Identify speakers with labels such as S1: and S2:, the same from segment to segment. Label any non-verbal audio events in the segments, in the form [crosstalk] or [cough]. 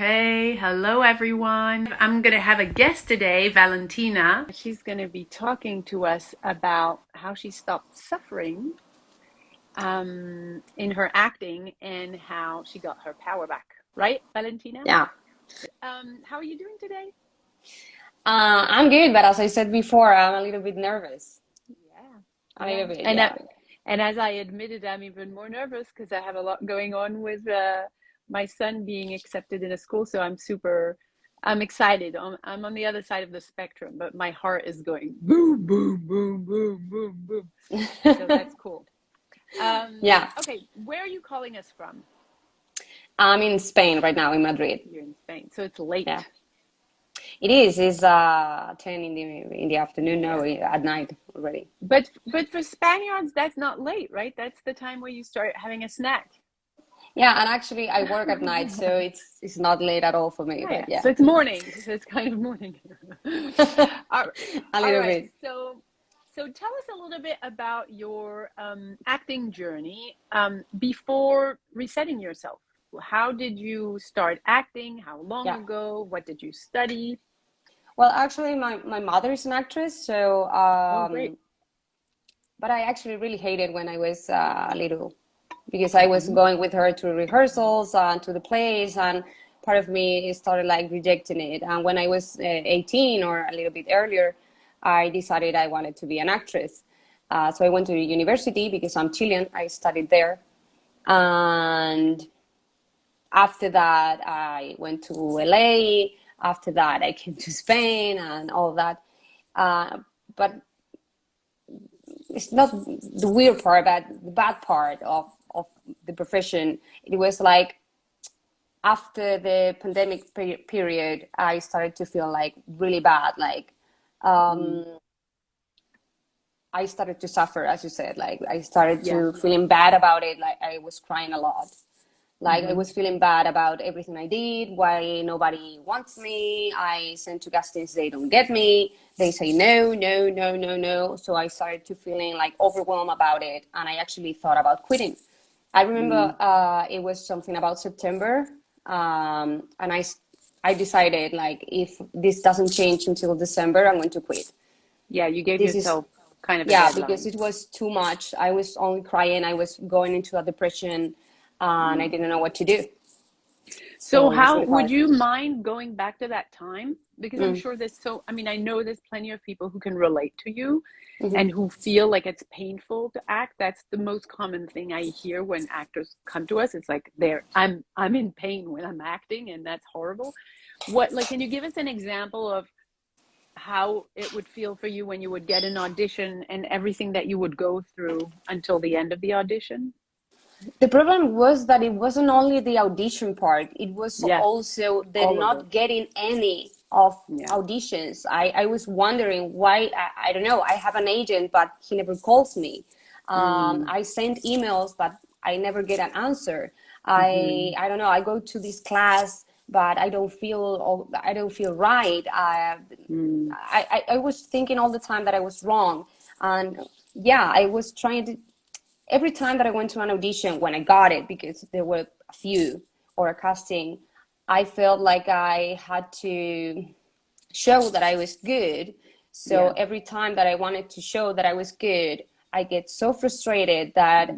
S1: Okay, hello everyone. I'm going to have a guest today, Valentina. She's going to be talking to us about how she stopped suffering um, in her acting and how she got her power back. Right, Valentina?
S2: Yeah.
S1: Um, how are you doing today?
S2: Uh, I'm good, but as I said before, I'm a little bit nervous.
S1: Yeah.
S2: A little bit,
S1: And,
S2: yeah.
S1: uh, and as I admitted, I'm even more nervous because I have a lot going on with uh, my son being accepted in a school. So I'm super, I'm excited. I'm, I'm on the other side of the spectrum, but my heart is going boom, boom, boom, boom, boom, boom. So [laughs] that's cool. Um,
S2: Yeah.
S1: Okay, where are you calling us from?
S2: I'm in Spain right now, in Madrid.
S1: You're in Spain, so it's late.
S2: Yeah. It is. It's uh 10 in the in the afternoon. No, at night already.
S1: But but for Spaniards, that's not late, right? That's the time where you start having a snack.
S2: Yeah, and actually I work at night, so [laughs] it's it's not late at all for me.
S1: Oh,
S2: But yeah,
S1: So it's morning. So it's kind of morning. [laughs] all,
S2: a little
S1: right.
S2: bit.
S1: So so tell us a little bit about your um, acting journey um, before resetting yourself. How did you start acting? How long
S2: Yeah.
S1: ago? What did you study?
S2: Well, actually, my my mother is an actress, so
S1: Oh,
S2: um,
S1: great.
S2: but I actually really hated when I was uh, little because I was going with her to rehearsals and to the plays, and part of me started like rejecting it. And when I was uh, 18 or a little bit earlier, I decided I wanted to be an actress. Uh, so I went to university because I'm Chilean. I studied there, and after that, I went to LA. After that, I came to Spain and all that. Uh, but it's not the weird part, but the bad part of the profession. It was like after the pandemic pe- period, I started to feel like really bad. Like um, I started to suffer, as you said. Like I started to feeling bad about it. Like I was crying a lot. Like I was feeling bad about everything I did, why nobody wants me. I sent to castings, they don't get me. They say no, no, no, no, no. So I started to feeling like overwhelmed about it, and I actually thought about quitting. I remember uh, it was something about September, um, and I decided like if this doesn't change until December, I'm going to quit.
S1: Yeah, you gave
S2: This is
S1: yourself kind of a
S2: yeah because it was too much. I was only crying. I was going into a depression, and I didn't know what to do.
S1: So
S2: So
S1: how would you mind going back to that time? Because I'm
S2: Mm.
S1: sure there's so I mean I know there's plenty of people who can relate to you
S2: Mhm.
S1: and who feel like it's painful to act. That's the most common thing I hear when actors come to us. It's like they're I'm I'm in pain when I'm acting and that's horrible. What like can you give us an example of how it would feel for you when you would get an audition and everything that you would go through until the end of the audition?
S2: The problem was that it wasn't only the audition part, it was
S1: Yeah.
S2: also the
S1: All
S2: not getting any of
S1: Yeah.
S2: auditions. I, I was wondering why, I, I don't know, I have an agent, but he never calls me. Um, mm. I send emails, but I never get an answer. I, mm-hmm. I don't know, I go to this class, but I don't feel, I don't feel right. I, I, I I was thinking all the time that I was wrong. And yeah, I was trying to, every time that I went to an audition, when I got it, because there were a few or a casting, I felt like I had to show that I was good. So
S1: Yeah.
S2: every time that I wanted to show that I was good, I get so frustrated that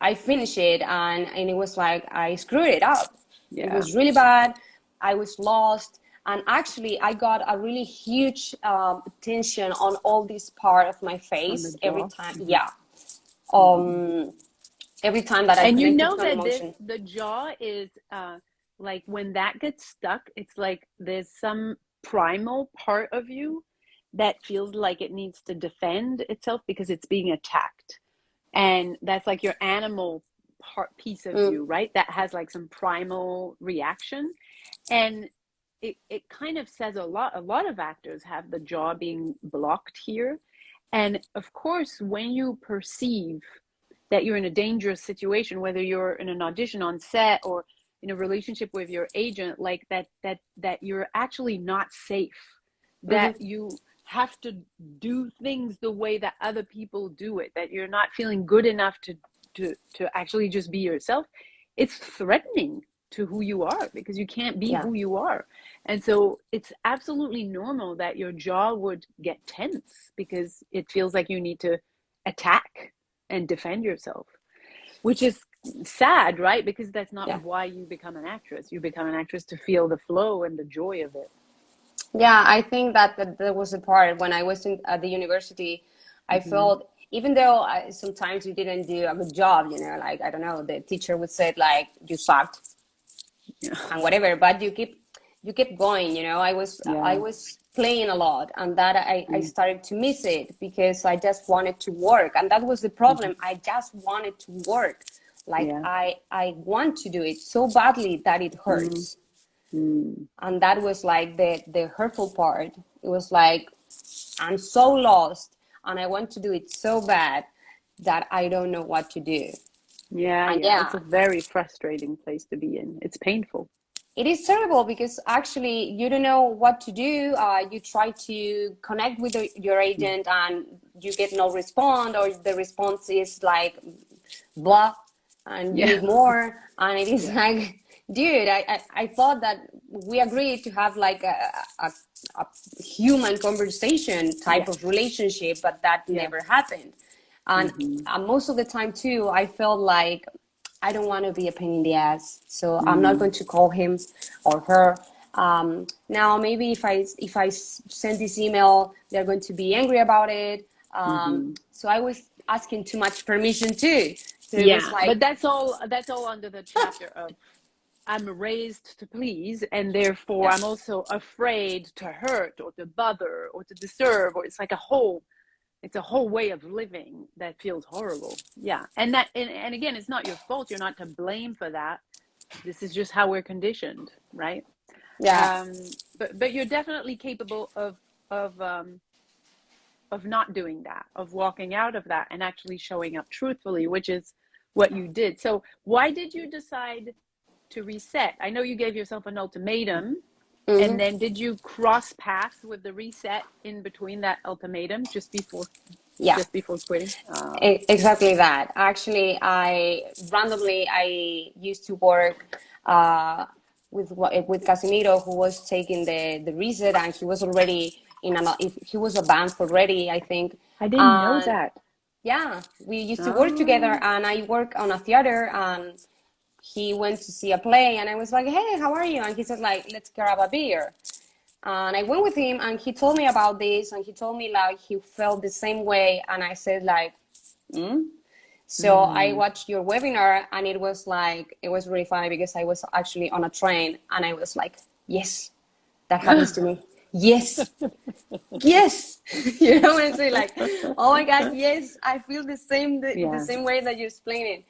S2: I finish it and, and it was like I screwed it up. It was really bad. I was lost. And actually, I got a really huge um, tension on all this part of my face every time. Yeah. Um, every time that I
S1: and you know that this the jaw is uh like when that gets stuck it's like there's some primal part of you that feels like it needs to defend itself because it's being attacked. And that's like your animal part piece of
S2: Mm.
S1: you right? That has like some primal reaction. And it, it kind of says a lot a lot of actors have the jaw being blocked here and of course when you perceive that you're in a dangerous situation whether you're in an audition on set or in a relationship with your agent like that that that you're actually not safe. Mm-hmm. That you have to do things the way that other people do it that you're not feeling good enough to to to actually just be yourself. It's threatening to who you are because you can't be
S2: Yeah.
S1: who you are. And so it's absolutely normal that your jaw would get tense because it feels like you need to attack and defend yourself, which is sad, right? Because that's not
S2: Yeah.
S1: why you become an actress. You become an actress to feel the flow and the joy of it.
S2: Yeah, I think that that, that was the part when I was in, at the university. I
S1: Mhm.
S2: felt even though I, sometimes you didn't do a good job, you know, like I don't know, the teacher would say like you sucked
S1: Yeah.
S2: and whatever, but you keep you keep going. You know, I was
S1: Yeah.
S2: I was playing a lot, and that I, I
S1: Mm.
S2: started to miss it because I just wanted to work, and that was the problem. I just wanted to work. Like
S1: Yeah.
S2: I I want to do it so badly that it hurts
S1: Mm.
S2: and that was like the the hurtful part it was like i'm so lost and i want to do it so bad that i don't know what to do
S1: Yeah, yeah,
S2: yeah.
S1: it's a very frustrating place to be in. It's painful.
S2: it is terrible because actually you don't know what to do uh, you try to connect with your agent and you get no response or the response is like blah and you
S1: Yeah.
S2: need more [laughs] and it is like dude I, I, I thought that we agreed to have like a, a, a human conversation type
S1: Yeah.
S2: of relationship but that
S1: Yeah.
S2: never happened and
S1: Mhm.
S2: uh, most of the time too i felt like i don't want to be a pain in the ass so i'm not
S1: Mm.
S2: going to call him or her um, now maybe if i if i send this email they're going to be angry about it um,
S1: Mhm.
S2: so i was asking too much permission too so
S1: yeah,
S2: like
S1: but that's all. That's all under the chapter of I'm raised to please, and therefore. I'm also afraid to hurt or to bother or to disturb, or it's like a whole. It's a whole way of living that feels horrible. Yeah, and that and, and again, it's not your fault. You're not to blame for that. This is just how we're conditioned, right?
S2: yeah
S1: um, but but you're definitely capable of of um, of not doing that, of walking out of that, and actually showing up truthfully, which is what you did. So why did you decide to reset? I know you gave yourself an ultimatum,
S2: Mhm.
S1: and then did you cross paths with the reset in between that ultimatum just before
S2: yeah
S1: just before quitting?
S2: E- exactly that actually i randomly i used to work uh, with with casimiro who was taking the the reset and he was already in an if he was a band already i think
S1: I didn't know that.
S2: yeah we used to work
S1: Oh.
S2: together and i work on a theater and he went to see a play and i was like hey how are you? And he said like let's grab a beer. And i went with him and he told me about this and he told me like he felt the same way and i said like mm? so i watched your webinar and it was like it was really funny because i was actually on a train and i was like yes that happens to me. Yes. Yes. [laughs] You know what i'm saying like oh my god yes i feel the same the, the same way that you explain it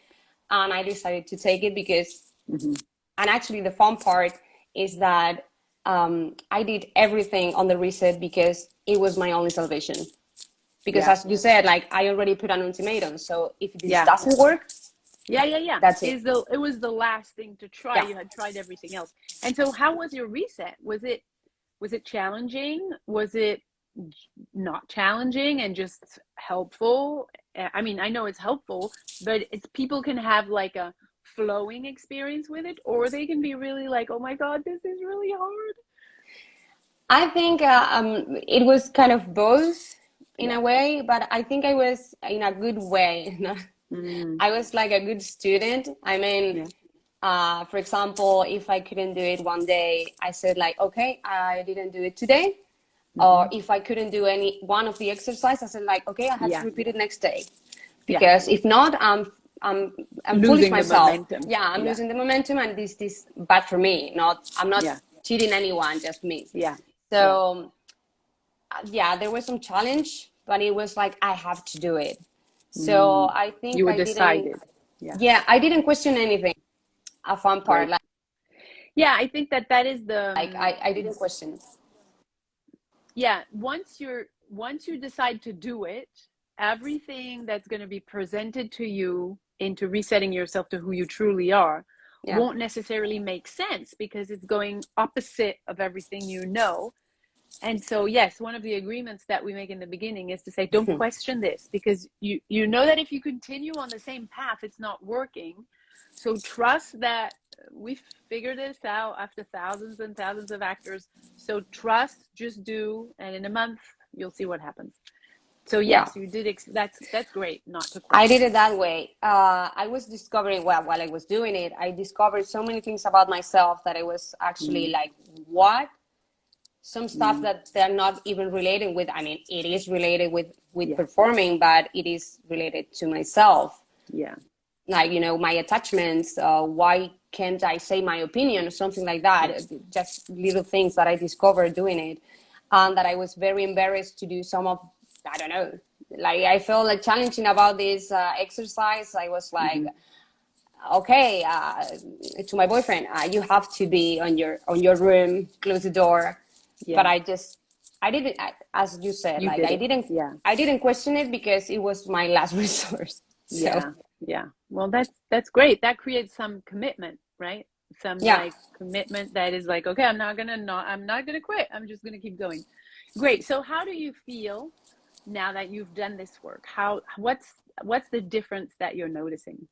S2: and i decided to take it because
S1: Mhm.
S2: and actually the fun part is that um, i did everything on the reset because it was my only salvation because
S1: Yeah.
S2: as you said like i already put an ultimatum so if this
S1: Yeah.
S2: doesn't work
S1: Yeah, yeah, yeah.
S2: That's it.
S1: Is the it was the last thing to try.
S2: Yeah.
S1: You had tried everything else. And so how was your reset? Was it was it challenging? Was it not challenging and just helpful? I mean, I know it's helpful, but it's people can have like a flowing experience with it or they can be really like, "Oh my god, this is really hard."
S2: I think uh, um, it was kind of both in
S1: Yeah.
S2: a way, but I think I was in a good way. [laughs]
S1: Mm,
S2: I was like a good student. I mean,
S1: Yeah.
S2: uh, for example, if I couldn't do it one day, I said like, okay, I didn't do it today.
S1: Mm-hmm.
S2: Or if I couldn't do any one of the exercise, I said like, okay, I have
S1: Yeah.
S2: to repeat it next day.
S1: Yeah.
S2: Because if not, I'm I'm I'm foolish
S1: Losing
S2: myself. Yeah, I'm
S1: Yeah.
S2: losing the momentum, and this this bad for me. Not I'm not
S1: Yeah.
S2: cheating anyone, just me.
S1: yeah.
S2: So uh, yeah, there was some challenge, but it was like I have to do it. So I think
S1: Mm. You were
S2: I
S1: decided.
S2: didn't.
S1: Yeah.
S2: Yeah, I didn't question anything. A fun part,
S1: Right.
S2: like,
S1: Yeah, I think that that is the
S2: like I, I didn't question.
S1: Yeah once you're once you decide to do it everything that's going to be presented to you into resetting yourself to who you truly are
S2: Yeah.
S1: won't necessarily make sense because it's going opposite of everything you know. And so yes one of the agreements that we make in the beginning is to say don't mm-hmm. question this because you you know that if you continue on the same path it's not working. So trust that we figured this out after thousands and thousands of actors. So trust, just do, and in a month you'll see what happens. So yes, yeah. you did. Ex- that's that's great. Not to.
S2: I did it that way. Uh, I was discovering well while I was doing it. I discovered so many things about myself that I was actually mm. like, what? Some stuff mm. that they're not even related with. I mean, it is related with with yeah. performing, but it is related to myself.
S1: Yeah.
S2: Like you know, my attachments. Uh, why can't I say my opinion or something like that? Just little things that I discovered doing it, and that I was very embarrassed to do some of I don't know, like I felt like challenging about this uh, exercise. I was like, mm-hmm. okay, uh, to my boyfriend, uh, you have to be on your on your room, close the door. Yeah. But I just, I didn't, I, as you said, you like did I didn't, yeah, I didn't question it because it was my last [laughs] resource.
S1: So. Yeah, yeah. Well, that's that's great. That creates some commitment, right? Some yeah. like commitment that is like, okay, I'm not gonna not, I'm not gonna quit. I'm just gonna keep going. Great. So, how do you feel now that you've done this work how what's what's the difference that you're noticing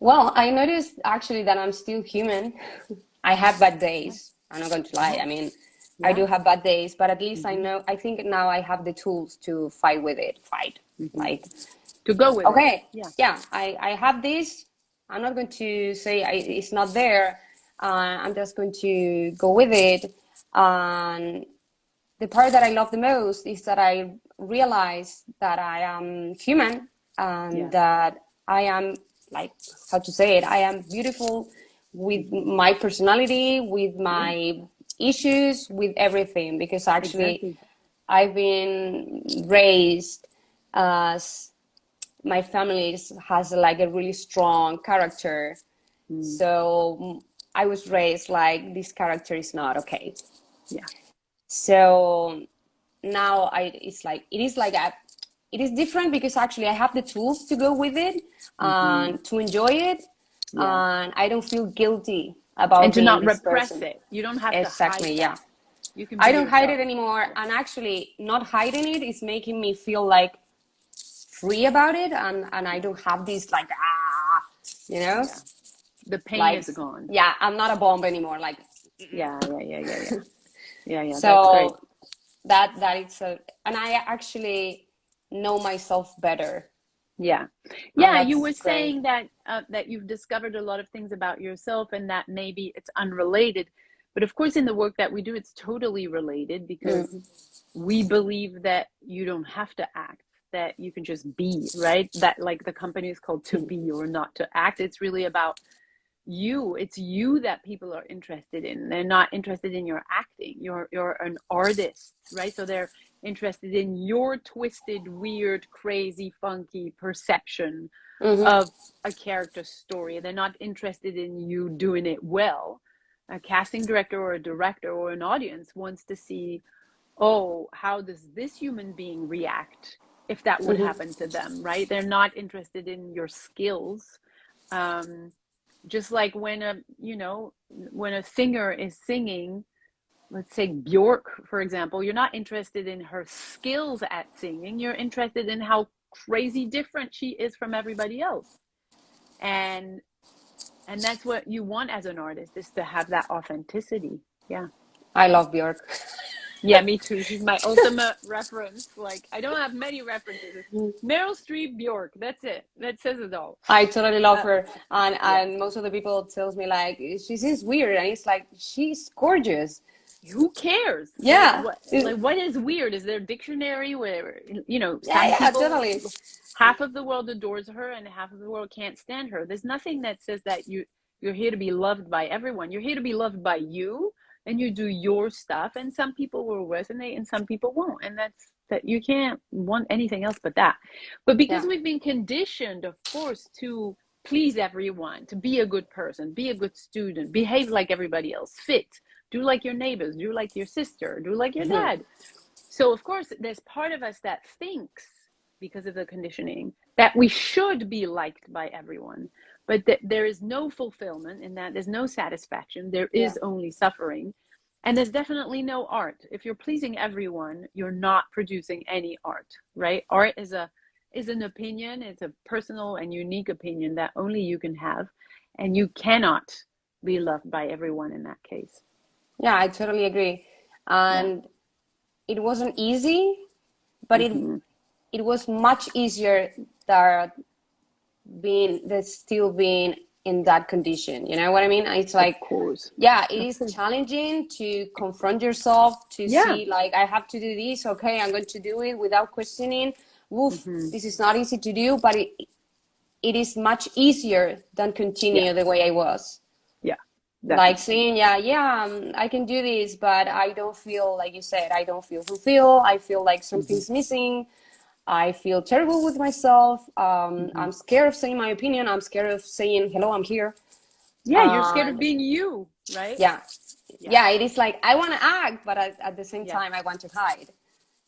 S2: well i noticed actually that i'm still human [laughs] i have bad days i'm not going to lie i mean yeah. i do have bad days but at least mm-hmm. i know i think now i have the tools to fight with it fight mm-hmm. like
S1: to go with
S2: okay it. yeah yeah i i have this i'm not going to say I, it's not there uh, i'm just going to go with it and the part that I love the most is that I realize that I am human and yeah. that I am like how to say it. I am beautiful with my personality, with my issues, with everything. Because actually, exactly. I've been raised as my family has like a really strong character. Mm. So I was raised like this character is not okay.
S1: Yeah
S2: so now I it's like it is like a it is different because actually I have the tools to go with it and mm-hmm. to enjoy it yeah. and I don't feel guilty about
S1: and to not repress person. it. You don't have
S2: exactly,
S1: to
S2: yeah. You can I don't yourself. hide it anymore, and actually, not hiding it is making me feel like free about it, and and I don't have these like ah, you know. Yeah.
S1: The pain like, is gone.
S2: Yeah, I'm not a bomb anymore. Like
S1: yeah, yeah, yeah, yeah, yeah. [laughs] yeah yeah
S2: so that that it's a and i actually know myself better
S1: yeah yeah you were great. saying that uh, that you've discovered a lot of things about yourself and that maybe it's unrelated but of course in the work that we do it's totally related because mm. we believe that you don't have to act that you can just be right that like the company is called to be or not to act it's really about you it's you that people are interested in. They're not interested in your acting. You're you're an artist right? So they're interested in your twisted weird crazy funky perception mm-hmm. of a character story. They're not interested in you doing it well. A casting director or a director or an audience wants to see oh how does this human being react if that would mm-hmm. happen to them right? They're not interested in your skills um, just like when a you know when a singer is singing let's say bjork for example you're not interested in her skills at singing. You're interested in how crazy different she is from everybody else. And and that's what you want as an artist is to have that authenticity. Yeah.
S2: I love bjork
S1: yeah, me too. She's my ultimate reference. Like, I don't have many references. Meryl Streep, Bjork. That's it. That says it all.
S2: I totally love uh, her, and yeah. and most of the people tells me like she seems weird, and it's like she's gorgeous.
S1: Who cares?
S2: Yeah.
S1: Like what, like, what is weird? Is there a dictionary where you know?
S2: Yeah, yeah, totally.
S1: Half of the world adores her, and half of the world can't stand her. There's nothing that says that you you're here to be loved by everyone. You're here to be loved by you and you do your stuff and some people will resonate and some people won't and that's that you can't want anything else but that but because yeah. we've been conditioned of course to please everyone to be a good person be a good student behave like everybody else fit do like your neighbors do like your sister do like your mm-hmm. dad so of course there's part of us that thinks because of the conditioning that we should be liked by everyone but th- there is no fulfillment in that. There's no satisfaction. There is yeah. only suffering. And there's definitely no art. If you're pleasing everyone you're not producing any art right? Art is a is an opinion. It's a personal and unique opinion that only you can have. And you cannot be loved by everyone in that case.
S2: Yeah i totally agree. And yeah. it wasn't easy but mm-hmm. it it was much easier than being that still being in that condition you know what i mean it's like yeah it is challenging to confront yourself to yeah. see like i have to do this okay i'm going to do it without questioning Woof, mm-hmm. this is not easy to do but it it is much easier than continue yeah. the way i was
S1: yeah
S2: definitely. like saying yeah yeah um, i can do this but i don't feel like you said i don't feel fulfilled i feel like something's mm-hmm. missing I feel terrible with myself. Um, mm-hmm. I'm scared of saying my opinion. I'm scared of saying, hello, I'm here.
S1: Yeah, you're scared of being you, right?
S2: Yeah. Yeah, yeah it is like, I want to act, but at, at the same yeah. time, I want to hide.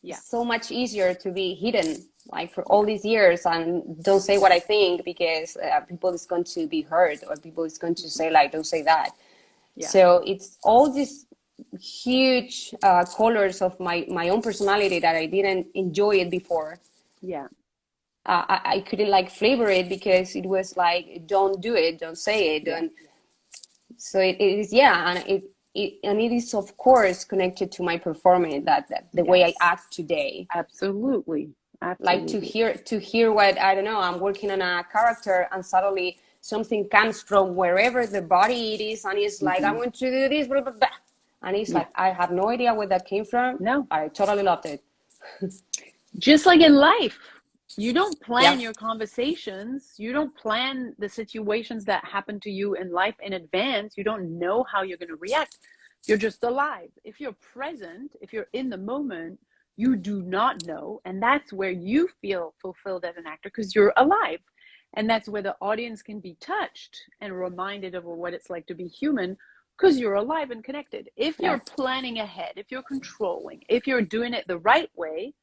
S2: Yeah. It's so much easier to be hidden, like for all these years, and don't say what I think because uh, people is going to be hurt or people is going to say, like, don't say that. Yeah. So it's all these huge uh, colors of my, my own personality that I didn't enjoy it before
S1: yeah
S2: uh, I, I couldn't like flavor it because it was like don't do it don't say it don't so it, it is yeah and it, it and it is of course connected to my performance that, that the yes. way i act today
S1: absolutely
S2: Absolutely. like to hear to hear what i don't know i'm working on a character and suddenly something comes from wherever the body it is and it's like mm-hmm. i want to do this blah, blah, blah. And it's mm. like i have no idea where that came from.
S1: No.
S2: I totally loved it. [laughs]
S1: Just like in life you don't plan yeah. your conversations. You don't plan the situations that happen to you in life in advance. You don't know how you're going to react. You're just alive. If you're present if you're in the moment you do not know. And that's where you feel fulfilled as an actor because you're alive. And that's where the audience can be touched and reminded of what it's like to be human because you're alive and connected. If you're planning ahead if you're controlling if you're doing it the right way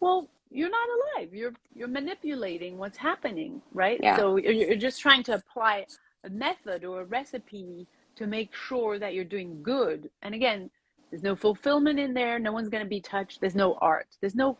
S1: well you're not alive. You're you're manipulating what's happening right? Yeah. so you're, you're just trying to apply a method or a recipe to make sure that you're doing good. And again there's no fulfillment in there. No one's going to be touched. There's no art. There's no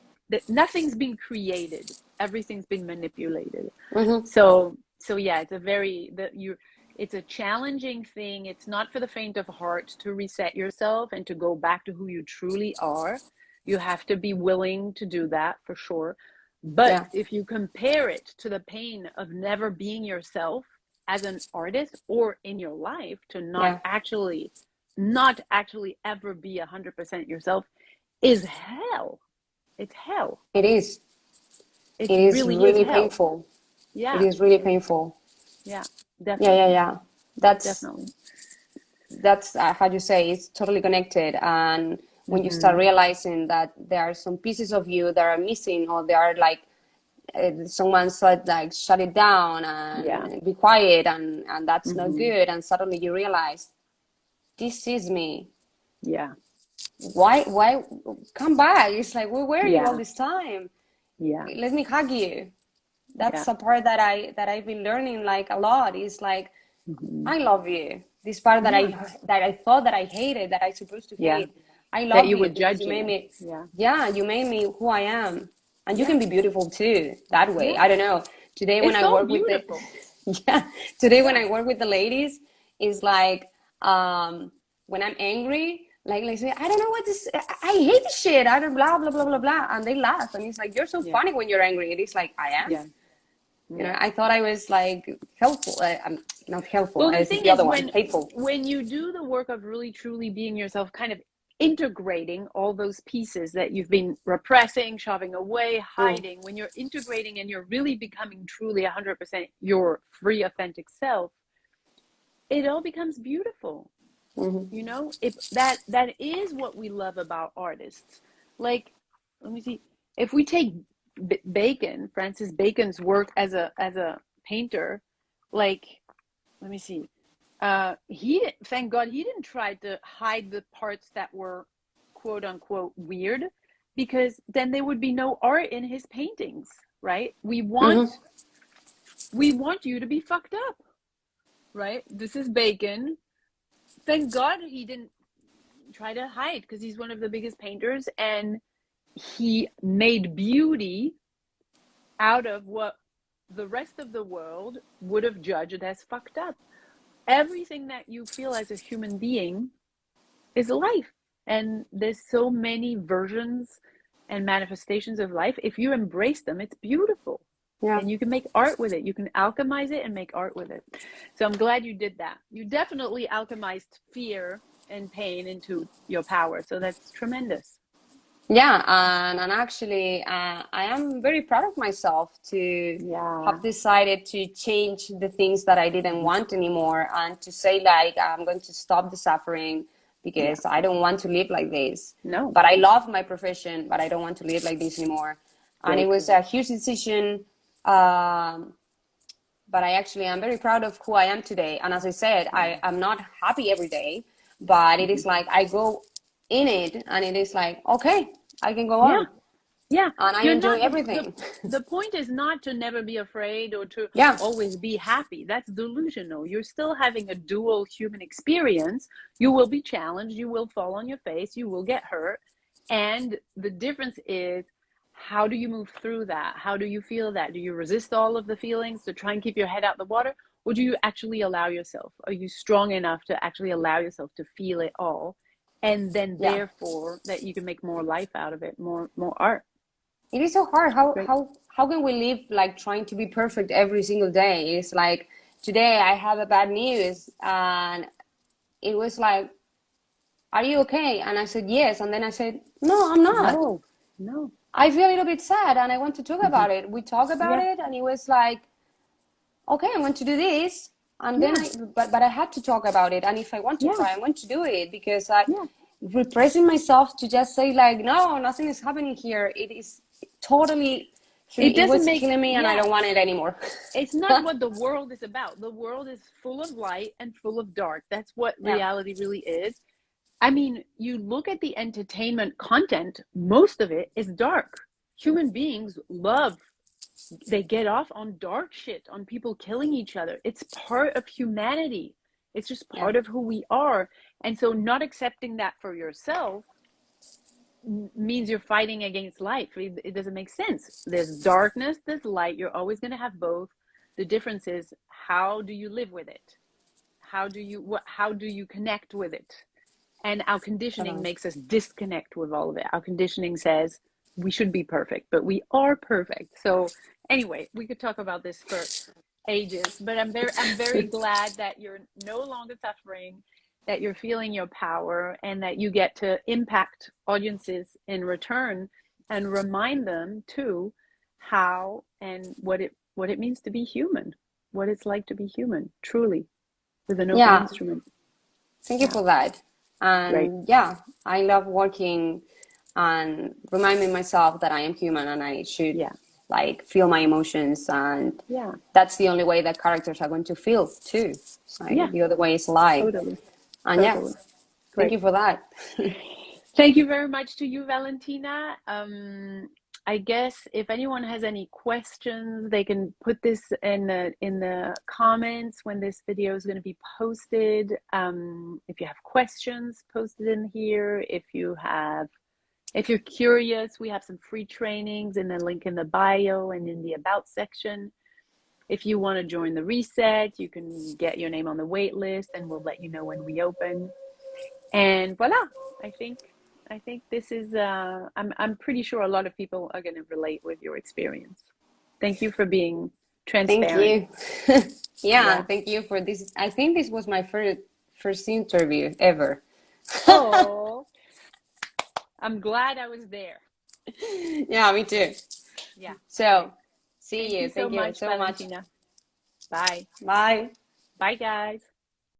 S1: nothing's being created. Everything's been manipulated. Mm-hmm. so so yeah it's a very that you it's a challenging thing it's not for the faint of heart to reset yourself and to go back to who you truly are you have to be willing to do that for sure. But yeah. if you compare it to the pain of never being yourself as an artist or in your life to not yeah. actually not actually ever be a hundred percent yourself is hell. It's hell.
S2: It is. It, it is really, really is painful. Yeah. It is really painful.
S1: Yeah.
S2: Definitely. Yeah, yeah, yeah. That's definitely. That's uh, how you say it's totally connected and when you start mm-hmm. realizing that there are some pieces of you that are missing or they are like uh, someone said like shut it down and yeah. be quiet and and that's mm-hmm. not good and suddenly you realize this is me
S1: yeah
S2: why why come back it's like where were yeah. you all this time
S1: yeah
S2: let me hug you that's yeah. a part that i that i've been learning like a lot is like mm-hmm. i love you this part that i that i thought that i hated that i supposed to hate I love
S1: that you, would judge you.
S2: Made me, yeah. yeah, you made me who I am, and you can be beautiful too that way. Yeah. I don't know. Today when it's I work beautiful. with the [laughs] yeah, today when I work with the ladies, is like um when I'm angry, like like say I don't know what this I hate this shit. I don't blah blah blah blah blah, and they laugh, and it's like you're so funny when you're angry. It is like I am.
S1: Yeah.
S2: You know, I thought I was like helpful. I, am not helpful. Well, the thing the is, when, hateful.
S1: When you do the work of really truly being yourself, kind of integrating all those pieces that you've been repressing, shoving away, hiding, mm. when you're integrating and you're really becoming truly 100% your free, authentic self, it all becomes beautiful. Mm-hmm. You know, if that that is what we love about artists. Like, let me see. If we take B- Bacon, Francis Bacon's work as a as a painter, like, let me see uh, he thank God he didn't try to hide the parts that were quote unquote weird because then there would be no art in his paintings, right? We want mm-hmm. we want you to be fucked up, right? This is Bacon. Thank God he didn't try to hide because he's one of the biggest painters and he made beauty out of what the rest of the world would have judged as fucked up everything that you feel as a human being is life. And there's so many versions and manifestations of life. If you embrace them, it's beautiful. Yeah. And you can make art with it. You can alchemize it and make art with it. So I'm glad you did that. You definitely alchemized fear and pain into your power. So that's tremendous.
S2: Yeah, and, and actually, uh, I am very proud of myself to yeah. have decided to change the things that I didn't want anymore and to say, like, I'm going to stop the suffering because yeah. I don't want to live like this.
S1: No.
S2: But I love my profession, but I don't want to live like this anymore. And it was a huge decision. Um, but I actually am very proud of who I am today. And as I said, I am not happy every day, but it is mm-hmm. like I go in it and it is like okay i can go on.
S1: Yeah.
S2: And i You're enjoy not, everything.
S1: the, the, point is not to never be afraid or to yeah. always be happy. That's delusional. You're still having a dual human experience. You will be challenged. You will fall on your face. You will get hurt. And the difference is how do you move through that? How do you feel that? Do you resist all of the feelings to try and keep your head out the water? Or do you actually allow yourself? Are you strong enough to actually allow yourself to feel it all and then yeah. therefore that you can make more life out of it more more art.
S2: It is so hard. How Great. how how can we live like trying to be perfect every single day? It's like today i have a bad news and it was like are you okay? And i said yes. And then i said no i'm not.
S1: No no.
S2: I feel a little bit sad and i want to talk mm-hmm. about it. We talk about yeah. it and it was like okay i want to do this and yeah. then I, but but I had to talk about it. And if I want to yeah. try, I want to do it because I yeah. repressing myself to just say like, no, nothing is happening here. It is totally. It, it was make, killing me, and I don't want it anymore.
S1: it's not what the [laughs] world is about. The world is full of light and full of dark. That's what reality really is. I mean, you look at the entertainment content; most of it is dark. Human beings love they get off on dark shit, on people killing each other. It's part of humanity. It's just part yeah. of who we are. And so not accepting that for yourself means you're fighting against life. It doesn't make sense. There's darkness, there's light. You're always going to have both. The difference is how do you live with it? How do you what how do you connect with it? And our conditioning makes us disconnect with all of it. Our conditioning says we should be perfect, but we are perfect. So anyway, we could talk about this for ages, but I'm very I'm very [laughs] glad that you're no longer suffering, that you're feeling your power and that you get to impact audiences in return and remind them too how and what it what it means to be human, what it's like to be human, truly, with an open yeah. instrument.
S2: Thank you for that. And Great. yeah, I love working and reminding myself that I am human and I should yeah. like feel my emotions and
S1: yeah
S2: that's the only way that characters are going to feel too. Like, yeah. The other way is life.
S1: Totally.
S2: And totally. yeah, thank you for that. [laughs]
S1: thank you very much to you, Valentina. Um, I guess if anyone has any questions, they can put this in the in the comments when this video is going to be posted. Um, if you have questions, post it in here. If you have if you're curious, we have some free trainings in the link in the bio and in the about section. If you want to join the reset, you can get your name on the wait list and we'll let you know when we open. And voila, I think I think this is uh, I'm I'm pretty sure a lot of people are going to relate with your experience. Thank you for being transparent.
S2: Thank you. [laughs] yeah, yeah, thank you for this. I think this was my first first interview ever.
S1: oh, [laughs] I'm glad I was there. [laughs]
S2: yeah, me too.
S1: Yeah.
S2: So, see Thank you. you. Thank so you much, so Valentina.
S1: much. Bye.
S2: Bye.
S1: Bye, guys.